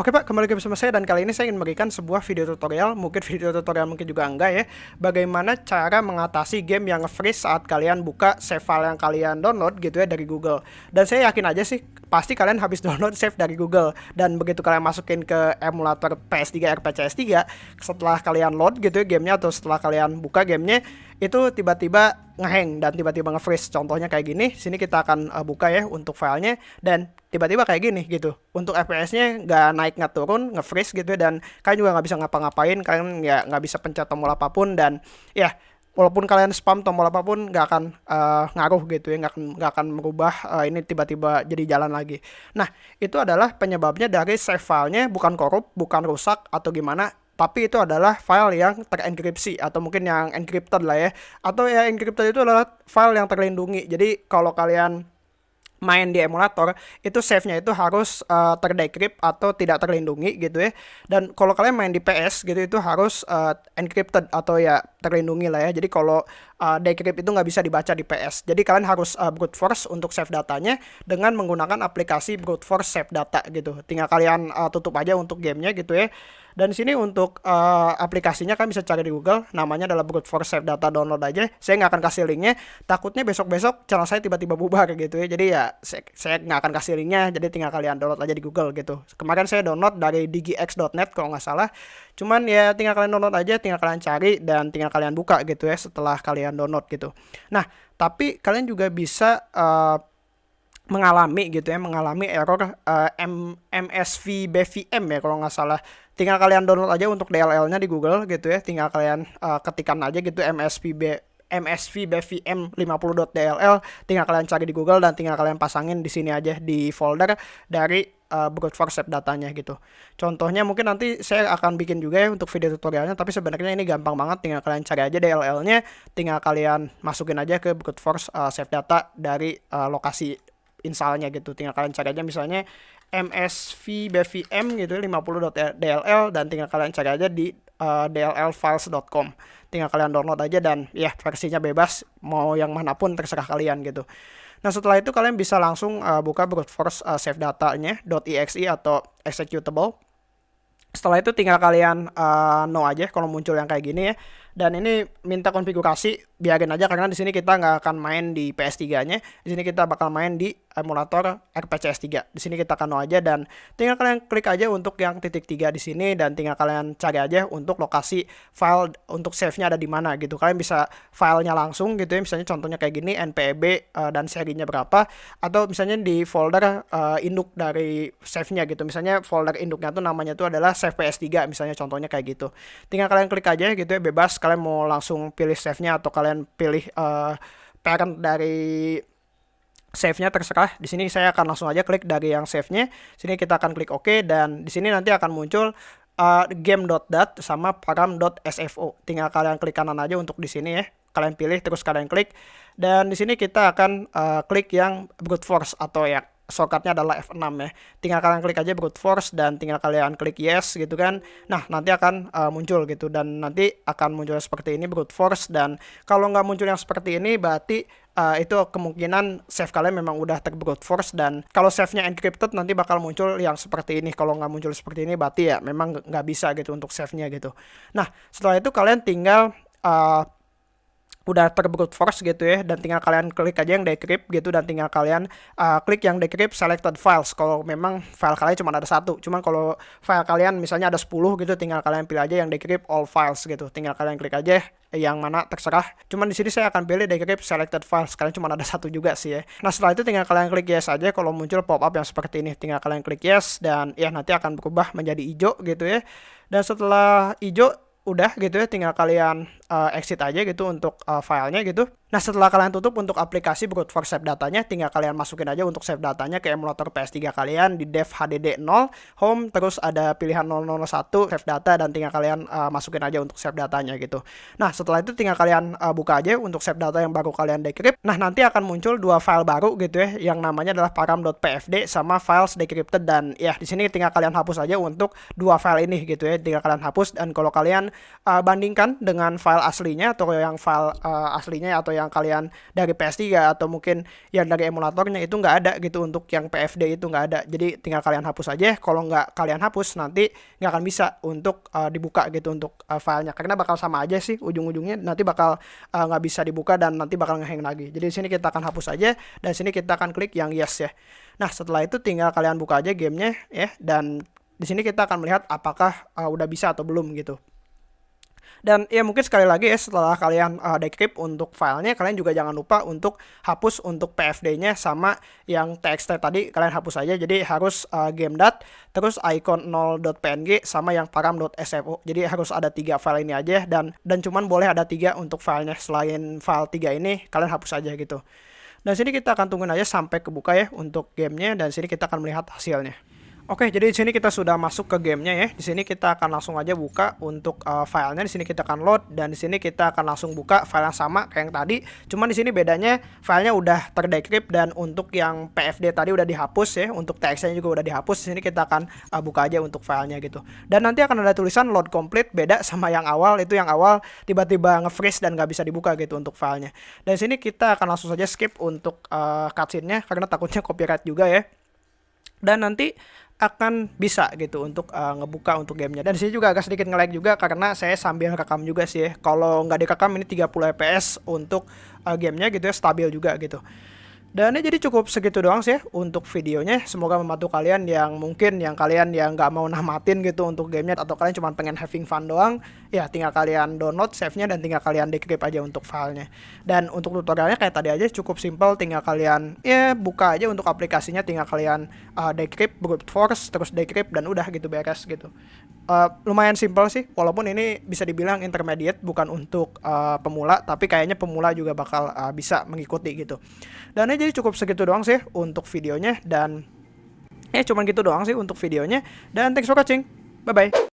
Oke Pak, kembali lagi bersama saya dan kali ini saya ingin memberikan sebuah video tutorial, mungkin video tutorial mungkin juga enggak ya, bagaimana cara mengatasi game yang freeze saat kalian buka save file yang kalian download gitu ya dari Google. Dan saya yakin aja sih, pasti kalian habis download save dari Google dan begitu kalian masukin ke emulator PS3 RPCS3, setelah kalian load gitu ya gamenya atau setelah kalian buka gamenya, itu tiba-tiba ngehang dan tiba-tiba nge-freeze. Contohnya kayak gini, sini kita akan uh, buka ya untuk filenya dan tiba-tiba kayak gini gitu. Untuk FPS-nya nggak naik nggak turun, nge-freeze gitu ya, dan kalian juga nggak bisa ngapa-ngapain, kalian ya nggak bisa pencet tombol apa pun dan ya walaupun kalian spam tombol apa pun nggak akan uh, ngaruh gitu ya nggak akan nggak akan merubah uh, ini tiba-tiba jadi jalan lagi. Nah itu adalah penyebabnya dari save filenya bukan korup bukan rusak atau gimana tapi itu adalah file yang terenkripsi atau mungkin yang encrypted lah ya. Atau ya encrypted itu adalah file yang terlindungi. Jadi kalau kalian main di emulator itu save-nya itu harus uh, terdecrypt atau tidak terlindungi gitu ya. Dan kalau kalian main di PS gitu itu harus uh, encrypted atau ya terlindungi lah ya. Jadi kalau uh, decrypt itu nggak bisa dibaca di PS. Jadi kalian harus uh, brute force untuk save datanya dengan menggunakan aplikasi brute force save data gitu. Tinggal kalian uh, tutup aja untuk gamenya gitu ya. Dan sini untuk uh, aplikasinya kan bisa cari di Google, namanya adalah Brute Force Save Data download aja. Saya nggak akan kasih linknya, takutnya besok-besok channel saya tiba-tiba bubar gitu ya. Jadi ya saya, nggak akan kasih linknya, jadi tinggal kalian download aja di Google gitu. Kemarin saya download dari digix.net kalau nggak salah. Cuman ya tinggal kalian download aja, tinggal kalian cari dan tinggal kalian buka gitu ya setelah kalian download gitu. Nah, tapi kalian juga bisa uh, mengalami gitu ya mengalami error uh, M MSV BVM ya kalau nggak salah tinggal kalian download aja untuk DLL-nya di Google gitu ya tinggal kalian uh, ketikkan aja gitu MSVB MSV BVM 50.dll tinggal kalian cari di Google dan tinggal kalian pasangin di sini aja di folder dari uh, brute force datanya gitu. Contohnya mungkin nanti saya akan bikin juga ya untuk video tutorialnya tapi sebenarnya ini gampang banget tinggal kalian cari aja DLL-nya tinggal kalian masukin aja ke brute force uh, save data dari uh, lokasi installnya gitu. Tinggal kalian cari aja misalnya MSV BVM gitu 50.dll dan tinggal kalian cari aja di uh, dllfiles.com tinggal kalian download aja dan ya versinya bebas mau yang mana pun terserah kalian gitu nah setelah itu kalian bisa langsung uh, buka brute force uh, save datanya .exe atau executable. Setelah itu tinggal kalian uh, no aja kalau muncul yang kayak gini ya dan ini minta konfigurasi biarin aja karena di sini kita nggak akan main di PS3-nya. Di sini kita bakal main di emulator RPCS 3. Di sini kita akan no aja dan tinggal kalian klik aja untuk yang titik tiga di sini dan tinggal kalian cari aja untuk lokasi file untuk save-nya ada di mana gitu. Kalian bisa filenya langsung gitu ya. Misalnya contohnya kayak gini npb uh, dan serinya berapa atau misalnya di folder uh, induk dari save-nya gitu. Misalnya folder induknya tuh namanya tuh adalah save PS3 misalnya contohnya kayak gitu. Tinggal kalian klik aja gitu ya bebas mau langsung pilih save-nya atau kalian pilih uh, parent dari save-nya terserah. Di sini saya akan langsung aja klik dari yang save-nya. Sini kita akan klik OK dan di sini nanti akan muncul uh, game.dat sama param.sfo. Tinggal kalian klik kanan aja untuk di sini ya. Kalian pilih terus kalian klik dan di sini kita akan uh, klik yang brute force atau ya shortcutnya adalah F6 ya. Tinggal kalian klik aja brute force dan tinggal kalian klik yes gitu kan. Nah nanti akan uh, muncul gitu dan nanti akan muncul seperti ini brute force dan kalau nggak muncul yang seperti ini berarti uh, itu kemungkinan save kalian memang udah ter brute force dan kalau save-nya encrypted nanti bakal muncul yang seperti ini. Kalau nggak muncul seperti ini berarti ya memang nggak bisa gitu untuk save-nya gitu. Nah setelah itu kalian tinggal uh, udah terbrute force gitu ya dan tinggal kalian klik aja yang decrypt gitu dan tinggal kalian uh, klik yang decrypt selected files. Kalau memang file kalian cuma ada satu cuman kalau file kalian misalnya ada 10 gitu tinggal kalian pilih aja yang decrypt all files gitu. Tinggal kalian klik aja yang mana terserah. Cuman di sini saya akan pilih decrypt selected files kalian cuma ada satu juga sih ya. Nah setelah itu tinggal kalian klik yes aja kalau muncul pop up yang seperti ini tinggal kalian klik yes dan ya nanti akan berubah menjadi hijau gitu ya. Dan setelah hijau udah gitu ya tinggal kalian uh, exit aja gitu untuk uh, filenya gitu Nah setelah kalian tutup untuk aplikasi brute force save datanya, tinggal kalian masukin aja untuk save datanya ke emulator PS3 kalian di dev HDD 0, home, terus ada pilihan 001 save data dan tinggal kalian uh, masukin aja untuk save datanya gitu. Nah setelah itu tinggal kalian uh, buka aja untuk save data yang baru kalian decrypt. Nah nanti akan muncul dua file baru gitu ya, yang namanya adalah param.pfd sama files decrypted dan ya di sini tinggal kalian hapus aja untuk dua file ini gitu ya, tinggal kalian hapus dan kalau kalian uh, bandingkan dengan file aslinya atau yang file uh, aslinya atau yang kalian dari PS3 atau mungkin yang dari emulatornya itu nggak ada gitu untuk yang PFD itu nggak ada. Jadi tinggal kalian hapus aja. Kalau nggak kalian hapus nanti nggak akan bisa untuk uh, dibuka gitu untuk uh, filenya. Karena bakal sama aja sih ujung-ujungnya. Nanti bakal nggak uh, bisa dibuka dan nanti bakal ngehang lagi. Jadi di sini kita akan hapus aja. Dan sini kita akan klik yang yes ya. Nah setelah itu tinggal kalian buka aja gamenya ya. Dan di sini kita akan melihat apakah uh, udah bisa atau belum gitu. Dan ya mungkin sekali lagi ya setelah kalian uh, decrypt untuk filenya kalian juga jangan lupa untuk hapus untuk PFD-nya sama yang TXT tadi kalian hapus aja. Jadi harus uh, game.dat terus icon 0.png sama yang param.sfo. Jadi harus ada tiga file ini aja dan dan cuman boleh ada tiga untuk filenya selain file tiga ini kalian hapus aja gitu. Dan sini kita akan tungguin aja sampai kebuka ya untuk gamenya dan sini kita akan melihat hasilnya. Oke, jadi di sini kita sudah masuk ke gamenya ya. Di sini kita akan langsung aja buka untuk uh, filenya. Di sini kita akan load dan di sini kita akan langsung buka file yang sama kayak yang tadi. Cuman di sini bedanya filenya udah terdecrypt dan untuk yang PFD tadi udah dihapus ya. Untuk TXT juga udah dihapus. Di sini kita akan uh, buka aja untuk filenya gitu. Dan nanti akan ada tulisan load complete beda sama yang awal. Itu yang awal tiba-tiba nge-freeze dan nggak bisa dibuka gitu untuk filenya. Dan di sini kita akan langsung saja skip untuk uh, cutscene-nya karena takutnya copyright juga ya. Dan nanti akan bisa gitu untuk uh, ngebuka untuk gamenya dan sini juga agak sedikit nge-lag juga karena saya sambil rekam juga sih ya. kalau nggak direkam ini 30 fps untuk uh, gamenya gitu ya stabil juga gitu dan ini jadi cukup segitu doang sih ya untuk videonya. Semoga membantu kalian yang mungkin yang kalian yang nggak mau namatin gitu untuk gamenya atau kalian cuma pengen having fun doang. Ya tinggal kalian download save-nya dan tinggal kalian decrypt aja untuk filenya. Dan untuk tutorialnya kayak tadi aja cukup simple. Tinggal kalian ya buka aja untuk aplikasinya. Tinggal kalian uh, decrypt brute force terus decrypt dan udah gitu beres gitu. Uh, lumayan simple sih, walaupun ini bisa dibilang intermediate bukan untuk uh, pemula, tapi kayaknya pemula juga bakal uh, bisa mengikuti gitu. Dan ini jadi cukup segitu doang sih untuk videonya dan ya cuman gitu doang sih untuk videonya dan thanks for watching. Bye bye.